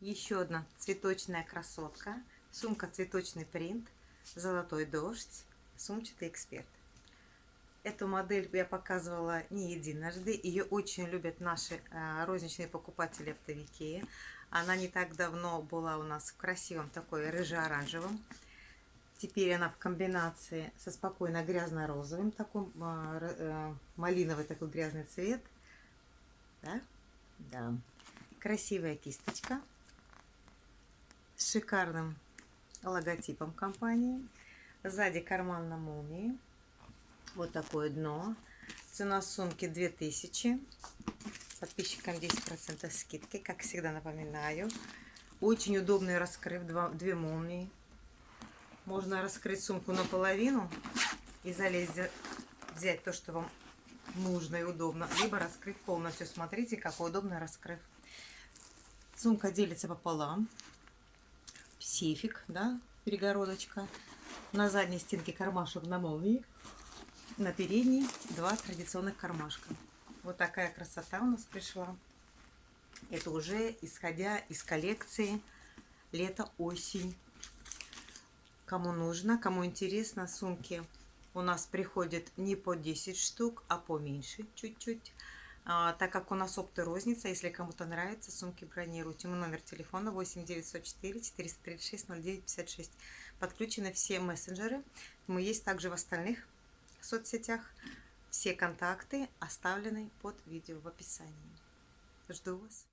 Еще одна цветочная красотка. Сумка цветочный принт, золотой дождь, сумчатый эксперт. Эту модель я показывала не единожды. Ее очень любят наши а, розничные покупатели оптовики. Она не так давно была у нас в красивом такой рыже-оранжевом. Теперь она в комбинации со спокойно грязно-розовым, такой а, э, малиновый такой грязный цвет. Да? Да. Красивая кисточка шикарным логотипом компании. Сзади карман на молнии. Вот такое дно. Цена сумки 2000. Подписчикам 10% скидки, как всегда напоминаю. Очень удобный раскрыв, два, две молнии. Можно раскрыть сумку наполовину и залезть, взять то, что вам нужно и удобно. Либо раскрыть полностью. Смотрите, какой удобный раскрыв. Сумка делится пополам сейфик, да, перегородочка. На задней стенке кармашек на молнии. На передней два традиционных кармашка. Вот такая красота у нас пришла. Это уже исходя из коллекции лето-осень. Кому нужно, кому интересно, сумки у нас приходят не по 10 штук, а поменьше чуть-чуть. А, так как у нас опты розница, если кому-то нравится, сумки бронируйте. Мой номер телефона 8 904 436 0956. Подключены все мессенджеры. Мы есть также в остальных соцсетях. Все контакты оставлены под видео в описании. Жду вас.